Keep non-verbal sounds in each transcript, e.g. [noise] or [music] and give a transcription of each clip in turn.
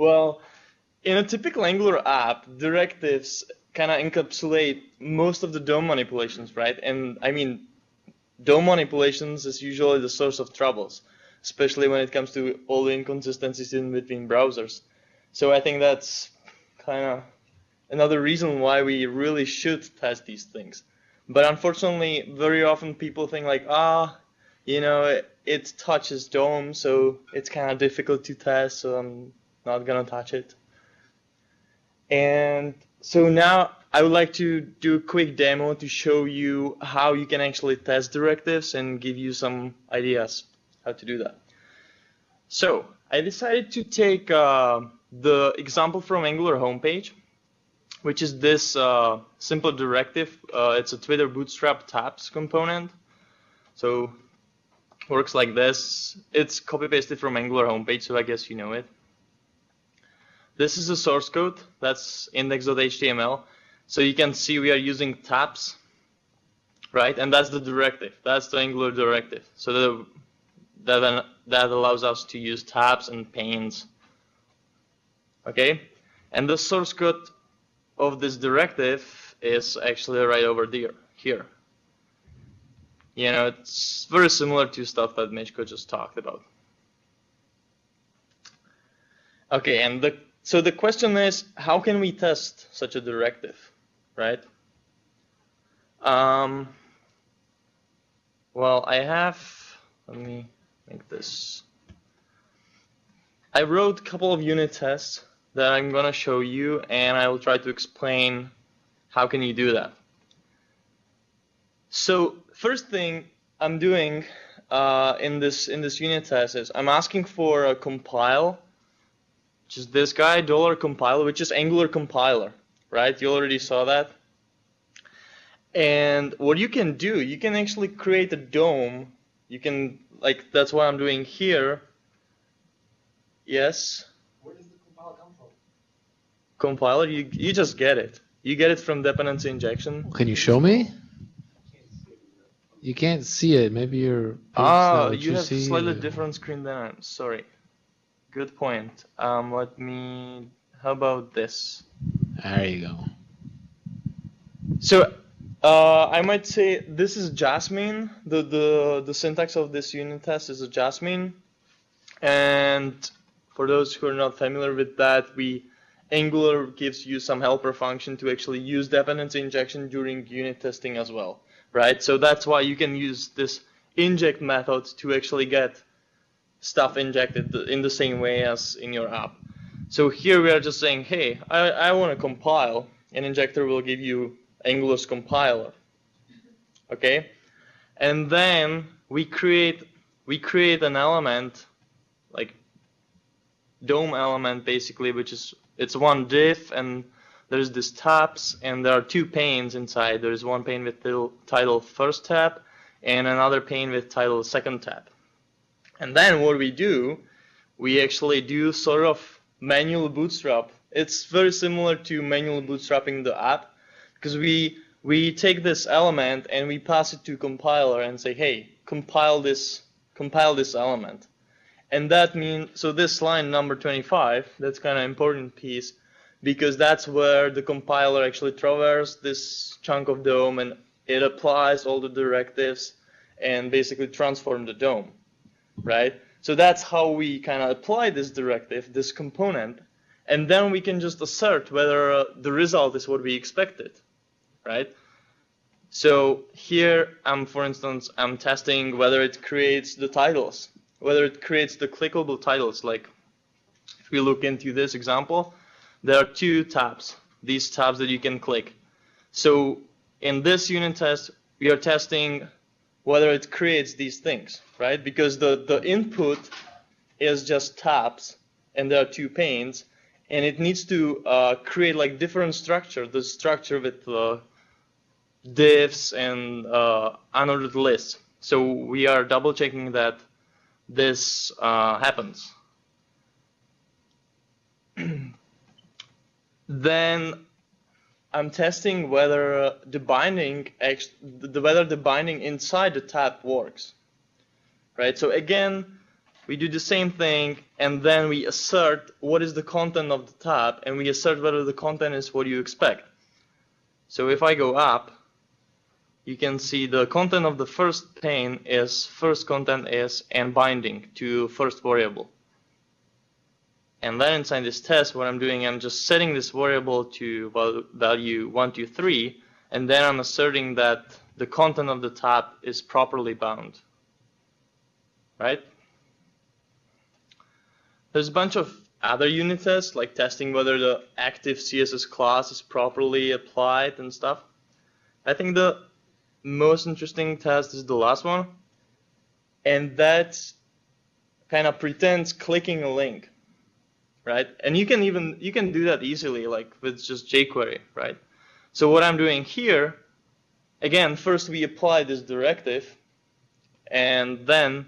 Well, in a typical Angular app, directives kind of encapsulate most of the DOM manipulations, right? And I mean, DOM manipulations is usually the source of troubles, especially when it comes to all the inconsistencies in between browsers. So I think that's kind of another reason why we really should test these things. But unfortunately, very often people think like, ah, you know, it, it touches DOM, so it's kind of difficult to test, so I'm not gonna touch it. And so now I would like to do a quick demo to show you how you can actually test directives and give you some ideas how to do that. So I decided to take uh, the example from Angular homepage, which is this uh, simple directive. Uh, it's a Twitter Bootstrap tabs component. So works like this. It's copy pasted from Angular homepage, so I guess you know it. This is the source code. That's index.html. So you can see we are using tabs, right? And that's the directive. That's the Angular directive. So the, that, that allows us to use tabs and panes. Okay? And the source code of this directive is actually right over there, here. You know, it's very similar to stuff that Misko just talked about. Okay, and the so the question is, how can we test such a directive, right? Um, well, I have, let me make this. I wrote a couple of unit tests that I'm going to show you, and I will try to explain how can you do that. So first thing I'm doing uh, in this in this unit test is I'm asking for a compile which is this guy, dollar compiler, which is Angular compiler, right? You already saw that. And what you can do, you can actually create a DOM. You can, like, that's what I'm doing here. Yes? Where does the compiler come from? Compiler, you, you just get it. You get it from dependency injection. Can you show me? You can't see it. Maybe you're. Ah, you have slightly different screen than I'm. Sorry. Good point. Um, let me. How about this? There you go. So, uh, I might say this is Jasmine. The the the syntax of this unit test is a Jasmine, and for those who are not familiar with that, we Angular gives you some helper function to actually use dependency injection during unit testing as well, right? So that's why you can use this inject method to actually get stuff injected in the same way as in your app. So here we are just saying, hey, I, I want to compile. An injector will give you Angular's compiler. Okay? And then we create we create an element like DOM element basically, which is it's one div and there's this tabs and there are two panes inside. There's one pane with title first tab and another pane with title second tab. And then what we do, we actually do sort of manual bootstrap. It's very similar to manual bootstrapping the app because we we take this element and we pass it to compiler and say, hey, compile this compile this element. And that means so this line number 25, that's kind of important piece because that's where the compiler actually traverses this chunk of DOM and it applies all the directives and basically transform the DOM right? So that's how we kind of apply this directive, this component, and then we can just assert whether uh, the result is what we expected, right? So here, I'm, for instance, I'm testing whether it creates the titles, whether it creates the clickable titles. Like, if we look into this example, there are two tabs, these tabs that you can click. So in this unit test, we are testing whether it creates these things, right? Because the, the input is just tabs, and there are two panes, and it needs to uh, create like different structure, the structure with uh, divs and uh, unordered lists. So we are double checking that this uh, happens. [clears throat] then I'm testing whether uh, the binding, the, whether the binding inside the tab works, right? So again, we do the same thing, and then we assert what is the content of the tab, and we assert whether the content is what you expect. So if I go up, you can see the content of the first pane is first content is and binding to first variable. And then inside this test, what I'm doing, I'm just setting this variable to value 1, 2, 3, and then I'm asserting that the content of the tab is properly bound. Right? There's a bunch of other unit tests, like testing whether the active CSS class is properly applied and stuff. I think the most interesting test is the last one. And that kind of pretends clicking a link, right? And you can even, you can do that easily, like with just jQuery, right? So what I'm doing here, again, first we apply this directive, and then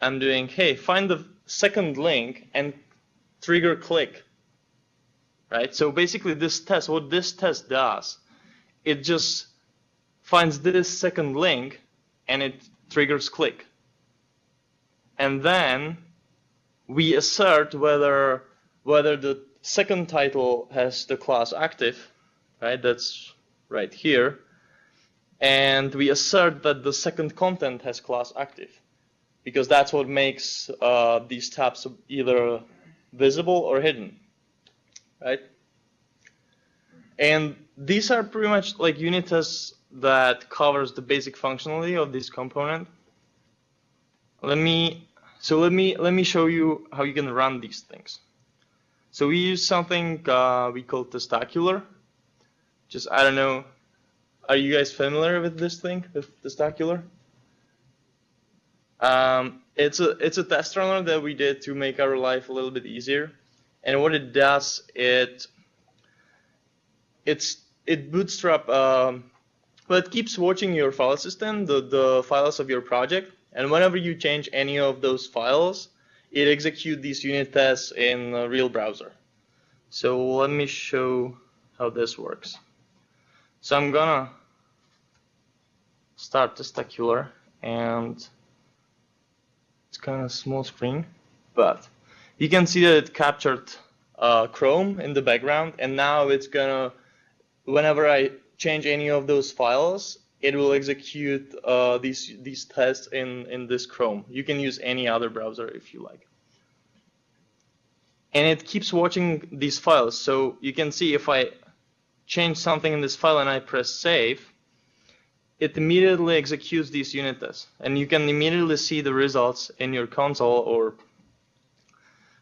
I'm doing, hey, find the second link and trigger click, right? So basically this test, what this test does, it just finds this second link and it triggers click. And then we assert whether whether the second title has the class active, right? That's right here. And we assert that the second content has class active because that's what makes uh, these tabs either visible or hidden, right? And these are pretty much like unit tests that covers the basic functionality of this component. Let me so let me let me show you how you can run these things. So we use something uh, we call testacular. Just I don't know. Are you guys familiar with this thing, with testacular? Um, it's a it's a test runner that we did to make our life a little bit easier. And what it does, it it's it bootstrap um, it keeps watching your file system, the, the files of your project, and whenever you change any of those files, it executes these unit tests in a real browser. So let me show how this works. So I'm gonna start Testacular, and it's kind of small screen, but you can see that it captured uh, Chrome in the background, and now it's gonna, whenever I change any of those files, it will execute uh, these these tests in in this Chrome. You can use any other browser if you like. And it keeps watching these files. So you can see if I change something in this file and I press save, it immediately executes these unit tests. And you can immediately see the results in your console or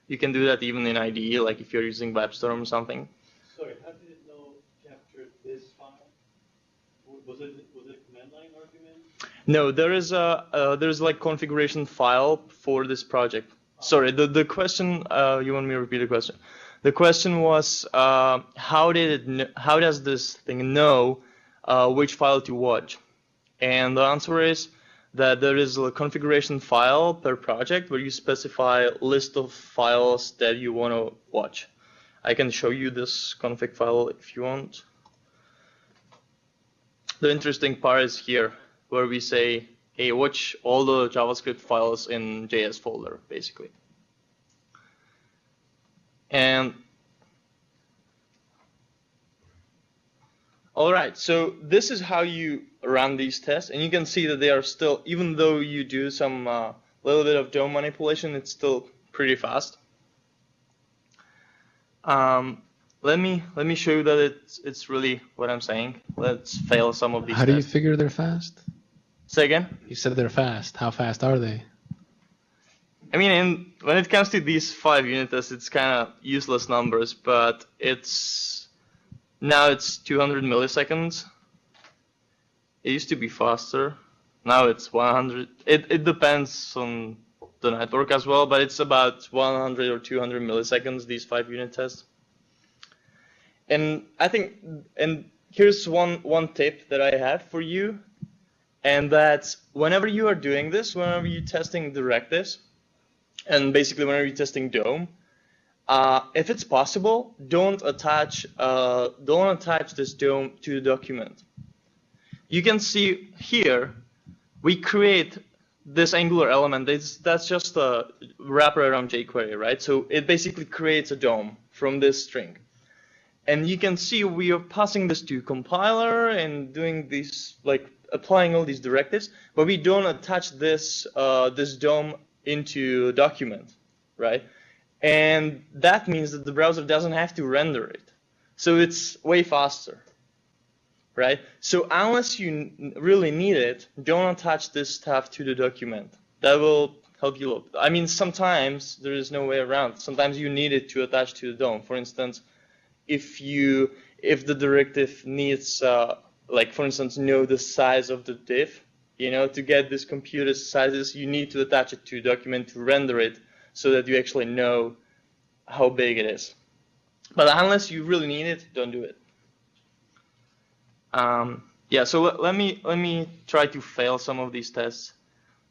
you can do that even in IDE, like if you're using WebStorm or something. Sorry, how did it know captured this file? Was it was it command line argument? No, there is a uh, there's like configuration file for this project. Sorry, the the question uh, you want me to repeat the question? The question was uh, how did it how does this thing know uh, which file to watch? And the answer is that there is a configuration file per project where you specify list of files that you want to watch. I can show you this config file if you want. The interesting part is here where we say, hey, watch all the JavaScript files in JS folder, basically. And all right, so this is how you run these tests, and you can see that they are still, even though you do some uh, little bit of DOM manipulation, it's still pretty fast. Um, let me let me show you that it's it's really what I'm saying. Let's fail some of these. How do you figure they're fast? Say again. You said they're fast. How fast are they? I mean, in, when it comes to these five unit tests, it's kind of useless numbers, but it's now it's 200 milliseconds. It used to be faster. Now it's 100. It it depends on the network as well, but it's about 100 or 200 milliseconds. These five unit tests. And I think, and here's one one tip that I have for you, and that's whenever you are doing this, whenever you're testing directives, and basically whenever you're testing DOM, uh, if it's possible, don't attach uh, don't attach this DOM to the document. You can see here, we create this Angular element, it's, that's just a wrapper around jQuery, right? So it basically creates a DOM from this string. And you can see we are passing this to compiler and doing these, like applying all these directives, but we don't attach this, uh, this DOM into a document, right? And that means that the browser doesn't have to render it. So it's way faster, right? So unless you really need it, don't attach this stuff to the document. That will help you. Look. I mean, sometimes there is no way around. Sometimes you need it to attach to the DOM. For instance, if you if the directive needs, uh, like for instance, know the size of the div, you know, to get this computed sizes, you need to attach it to a document to render it so that you actually know how big it is. But unless you really need it, don't do it. Um, yeah, so let, let me let me try to fail some of these tests.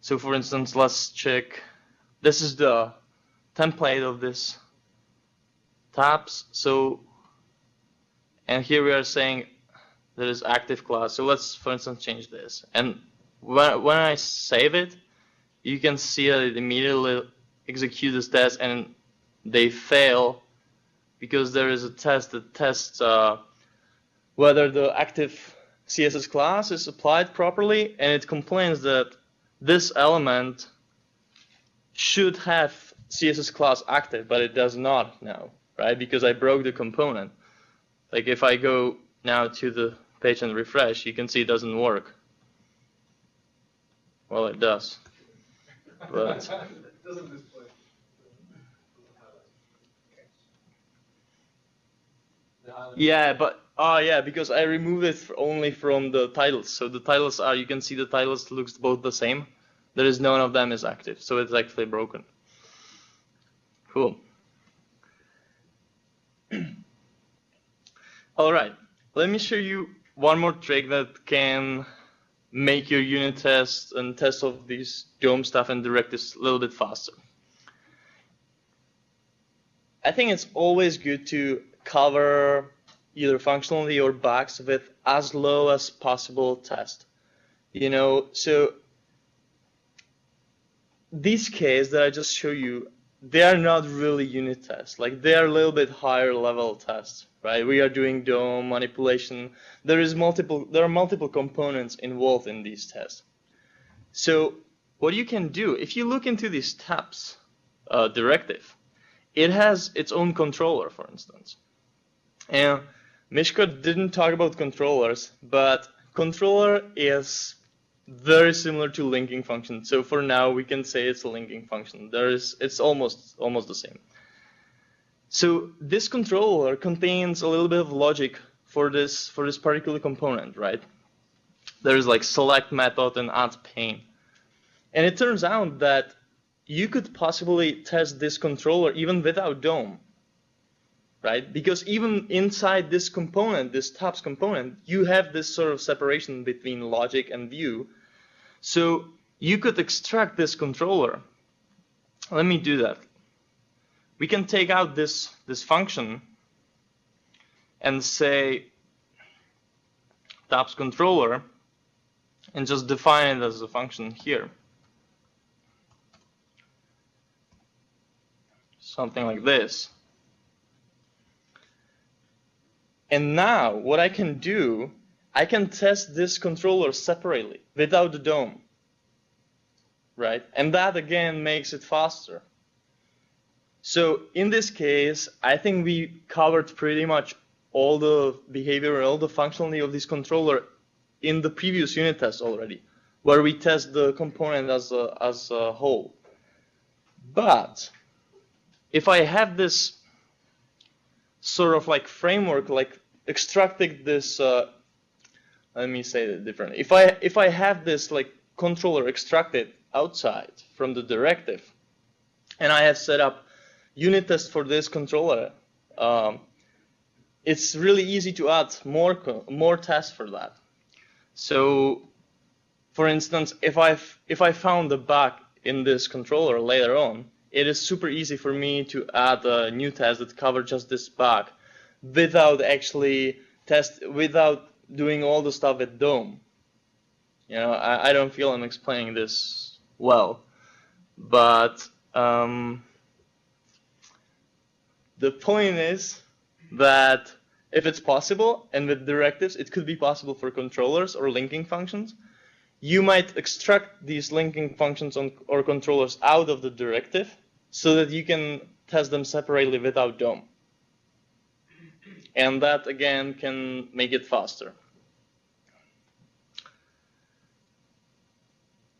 So for instance, let's check. This is the template of this tabs. So, and here we are saying there is active class. So let's, for instance, change this. And when when I save it, you can see that it immediately executes this test and they fail because there is a test that tests uh, whether the active CSS class is applied properly, and it complains that this element should have CSS class active, but it does not now, right? Because I broke the component. Like if I go now to the page and refresh, you can see it doesn't work. Well, it does. But [laughs] Doesn't display. Yeah, but oh yeah, because I removed it only from the titles. So the titles are you can see the titles looks both the same. There is none of them is active, so it's actually broken. Cool. [clears throat] All right, let me show you one more trick that can make your unit test and test of these DOM stuff and directives a little bit faster. I think it's always good to cover either functionality or bugs with as low as possible test. You know, so this case that I just show you, they are not really unit tests. Like they are a little bit higher level tests, right? We are doing DOM manipulation. There is multiple, there are multiple components involved in these tests. So what you can do, if you look into this tabs uh, directive, it has its own controller, for instance. And Misko didn't talk about controllers, but controller is very similar to linking function. So for now, we can say it's a linking function. There is, it's almost almost the same. So this controller contains a little bit of logic for this for this particular component, right? There's like select method and add pane. And it turns out that you could possibly test this controller even without DOM, right? Because even inside this component, this tabs component, you have this sort of separation between logic and view. So you could extract this controller. Let me do that. We can take out this, this function and say tabs controller and just define it as a function here. something like this. And now what I can do, I can test this controller separately without the DOM. Right? And that again makes it faster. So in this case, I think we covered pretty much all the behavior, and all the functionality of this controller in the previous unit test already, where we test the component as a, as a whole. But if I have this sort of like framework, like extracting this, uh, let me say it differently. If I if I have this like controller extracted outside from the directive, and I have set up unit test for this controller, um, it's really easy to add more more tests for that. So, for instance, if I if I found a bug in this controller later on, it is super easy for me to add a new test that covers just this bug without actually test without doing all the stuff at DOM. You know, I, I don't feel I'm explaining this well. But um, the point is that if it's possible, and with directives, it could be possible for controllers or linking functions, you might extract these linking functions on, or controllers out of the directive so that you can test them separately without DOM. And that, again, can make it faster.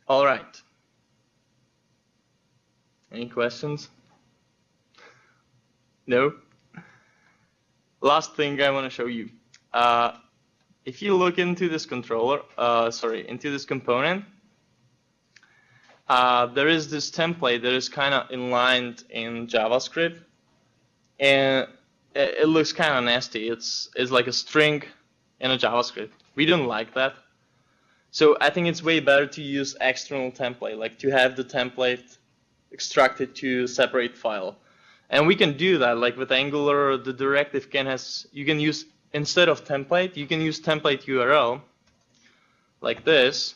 All right. Any questions? No? Last thing I want to show you. Uh, if you look into this controller, uh, sorry, into this component, uh, there is this template that is kind of inlined in JavaScript, and it, it looks kind of nasty. It's it's like a string in a JavaScript. We don't like that. So I think it's way better to use external template, like to have the template extracted to separate file. And we can do that, like with Angular, the directive can has, you can use, instead of template, you can use template URL, like this,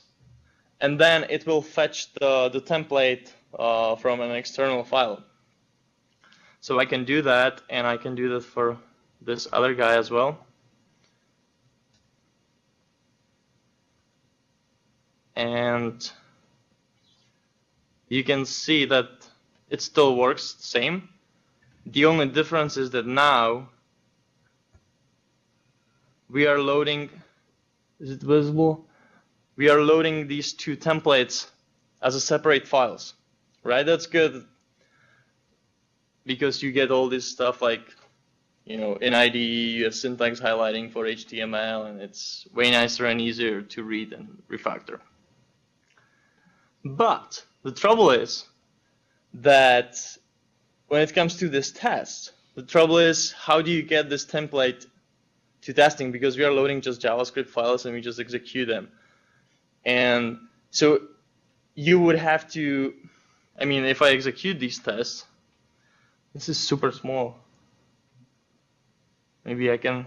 and then it will fetch the, the template uh, from an external file. So I can do that, and I can do that for this other guy as well. And you can see that it still works same. The only difference is that now we are loading, is it visible? We are loading these two templates as a separate files, right? That's good because you get all this stuff like, you know, in IDE you have syntax highlighting for HTML and it's way nicer and easier to read and refactor. But the trouble is that when it comes to this test, the trouble is how do you get this template to testing because we are loading just JavaScript files and we just execute them. And so you would have to, I mean, if I execute these tests, this is super small. Maybe I can,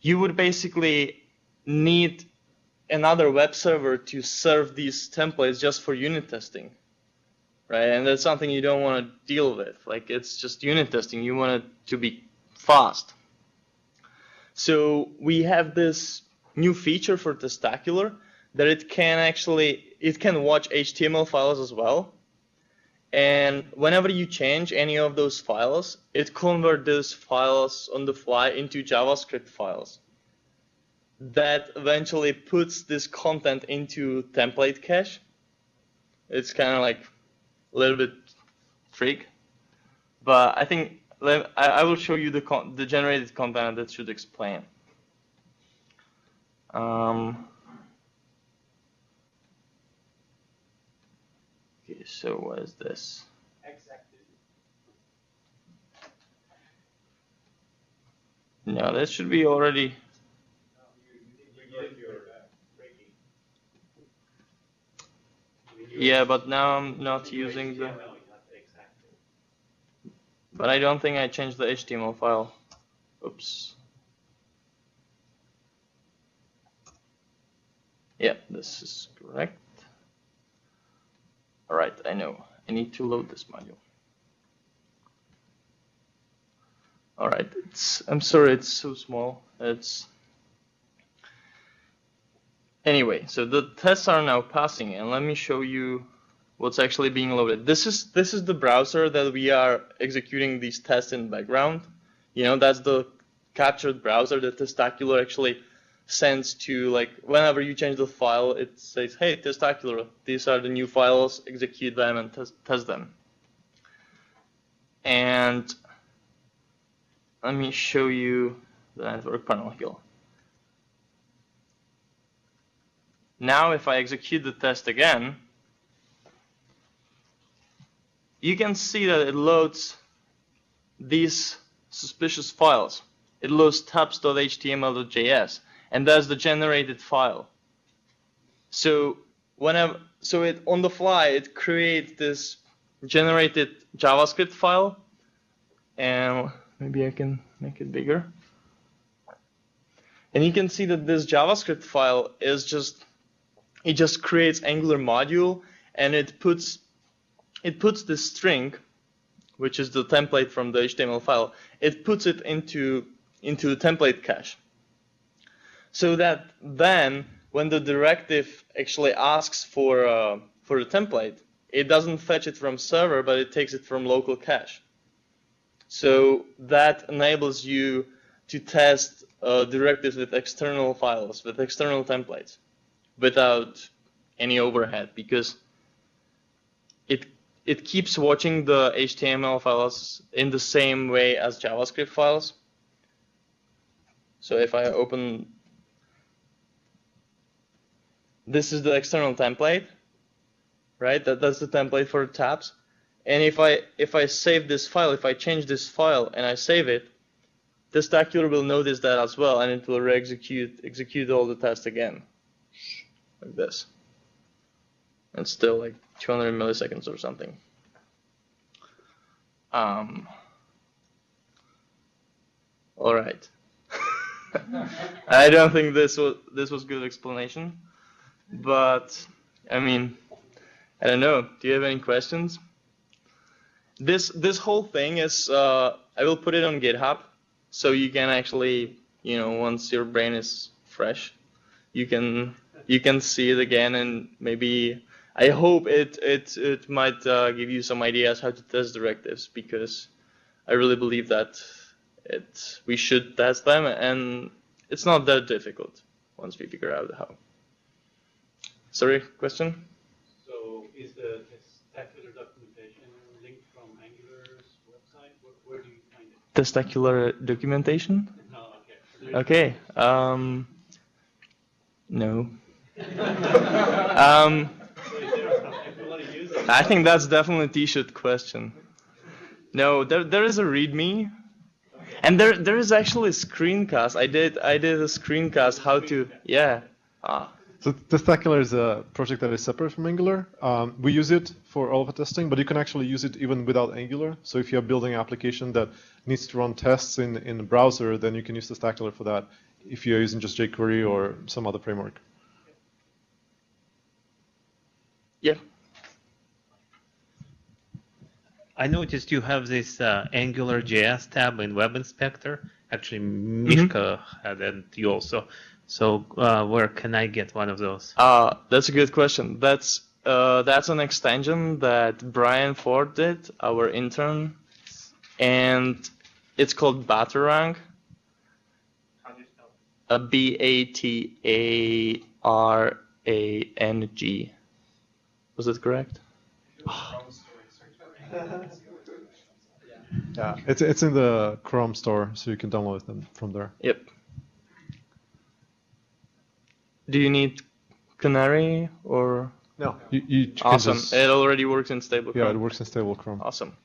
you would basically need another web server to serve these templates just for unit testing, right? And that's something you don't want to deal with. Like it's just unit testing. You want it to be fast. So we have this new feature for Testacular that it can actually it can watch HTML files as well. And whenever you change any of those files, it converts those files on the fly into JavaScript files that eventually puts this content into template cache. It's kind of like a little bit freak, but I think I will show you the the generated content that should explain. Um, okay, so what is this? No, that should be already Yeah, but now I'm not using the. But I don't think I changed the HTML file. Oops. Yeah, this is correct. All right, I know. I need to load this module. All right, it's. I'm sorry, it's so small. It's Anyway, so the tests are now passing, and let me show you what's actually being loaded. This is this is the browser that we are executing these tests in background. You know, that's the captured browser that Testacular actually sends to like whenever you change the file, it says, "Hey, Testacular, these are the new files. Execute them and test, test them." And let me show you the network panel here. Now if I execute the test again, you can see that it loads these suspicious files. It loads tabs.html.js, and that's the generated file. So whenever, so it on the fly, it creates this generated JavaScript file, and maybe I can make it bigger. And you can see that this JavaScript file is just it just creates Angular module and it puts it puts the string, which is the template from the HTML file, it puts it into into template cache. So that then when the directive actually asks for uh, for the template, it doesn't fetch it from server, but it takes it from local cache. So that enables you to test uh, directives with external files, with external templates, without any overhead, because it it keeps watching the HTML files in the same way as JavaScript files. So if I open, this is the external template, right? That, that's the template for the tabs. And if I if I save this file, if I change this file and I save it, Testacular will notice that as well, and it will re-execute execute all the tests again, like this. And still like 200 milliseconds or something. Um. All right. [laughs] I don't think this was this was good explanation, but I mean, I don't know. Do you have any questions? This this whole thing is uh, I will put it on GitHub, so you can actually you know once your brain is fresh, you can you can see it again and maybe I hope it it it might uh, give you some ideas how to test directives because I really believe that it we should test them and it's not that difficult once we figure out how. Sorry, question? So is the testacular documentation linked from Angular's website? Where, where do you find it? Testacular documentation? No, okay. Okay. Um, no. um, So is there stuff if you want to use it? I think that's definitely a t-shirt question. No, there there is a README, and there there is actually a screencast. I did I did a screencast how to yeah. Ah, So Testacular is a project that is separate from Angular. Um, we use it for all of the testing, but you can actually use it even without Angular. So if you're building an application that needs to run tests in, in the browser, then you can use Testacular for that if you're using just jQuery or some other framework. yeah. I noticed you have this uh, Angular JS tab in Web Inspector. Actually, Misko had it, you also. So uh, where can I get one of those? Uh, that's a good question. That's uh, that's an extension that Brian Ford did, our intern, and it's called Batarang. How do you spell A it? B A T A R A N G. Was that correct? [laughs] Yeah, it's it's in the Chrome store, so you can download them from there. Yep. Do you need Canary or? No, you, you Awesome. just- It already works in stable. yeah, it works in stable Chrome. Awesome.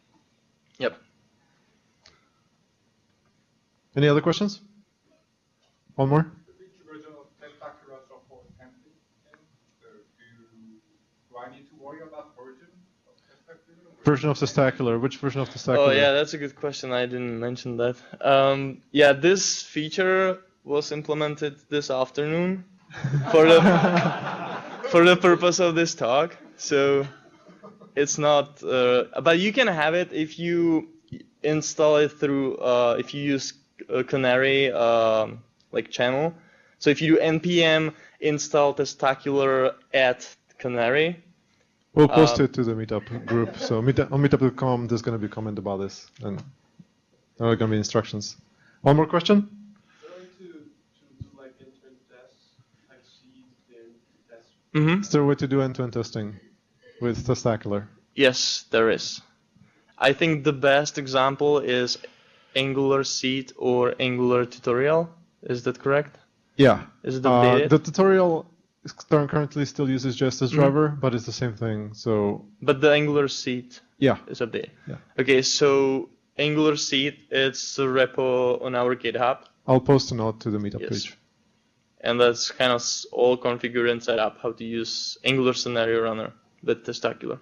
Yep. Any other questions? One more. Version of Testacular support template? So do, you, do I need to worry about version of Testacular? Version of Testacular. Which version of Testacular? Oh yeah, that's a good question. I didn't mention that. Um, yeah, this feature was implemented this afternoon for the for the purpose of this talk. So it's not, uh, but you can have it if you install it through uh, if you use a Canary um, like channel. So if you do npm install testacular at Canary, We'll post Uh, it to the meetup group. So meet, on meetup.com, there's going to be a comment about this, and there are going to be instructions. One more question? Going to, to do like end-to-end tests, like seed, then test. mm-hmm. Is there a way to do end-to-end testing with Testacular? Yes, there is. I think the best example is Angular Seed or Angular Tutorial. Is that correct? Yeah. Is it Uh, updated? the tutorial currently still uses just as Mhm. driver, but it's the same thing. So but the Angular Seed yeah, is updated. Yeah. Okay, so Angular Seed, it's a repo on our GitHub, I'll post a note to the meetup Yes. page. And that's kind of all configured and set up how to use Angular Scenario Runner with Testacular.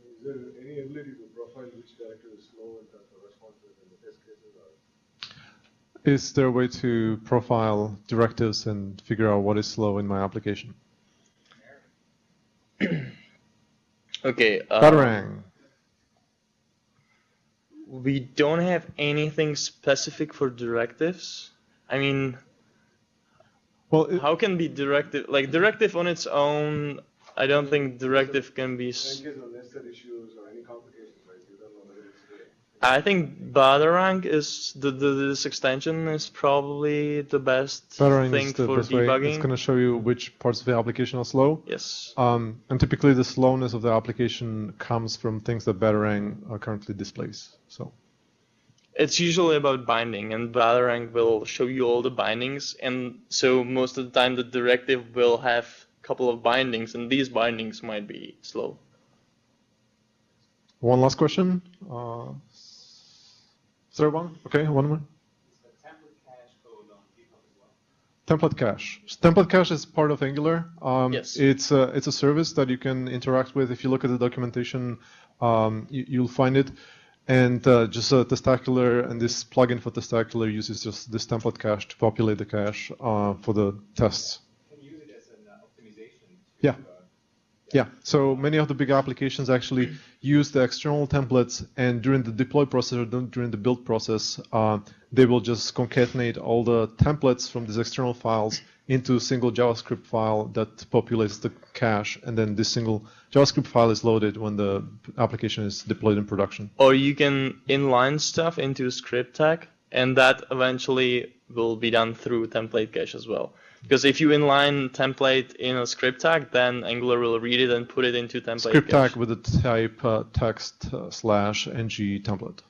Is there any ability to profile which character is slow in terms of responses in the test cases or? Is there a way to profile directives and figure out what is slow in my application? [coughs] Okay. Uh, Batarang. We don't have anything specific for directives. I mean, Well, it, how can be directive like directive on its own? I don't think directive can be. s- In case nested issues or any complications, right, you don't know whether it's there. I think Batarang is the, the this extension is probably the best Batarang thing is the for best way. debugging. It's going to show you which parts of the application are slow. Yes. Um, and typically the slowness of the application comes from things that Batarang uh, currently displays. So It's usually about binding, and Batarang will show you all the bindings, and so most of the time the directive will have a couple of bindings, and these bindings might be slow. one last question. Uh, third one. Okay, one more. Is template cache on well? Template cache. Template cache is part of Angular. Um, Yes. It's a, it's a service that you can interact with. If you look at the documentation, um, you, you'll find it. And uh, just uh, Testacular and this plugin for Testacular uses just this template cache to populate the cache uh, for the tests. Can you use it as an uh, optimization? Yeah. Yeah, so many of the big applications actually [clears throat] use the external templates, and during the deploy process or during the build process, uh, they will just concatenate all the templates from these external files into a single JavaScript file that populates the cache, and then this single JavaScript file is loaded when the application is deployed in production. Or you can inline stuff into a script tag, and that eventually will be done through template cache as well. Because if you inline template in a script tag, then Angular will read it and put it into template Script cache. tag with the type uh, text uh, slash ng template.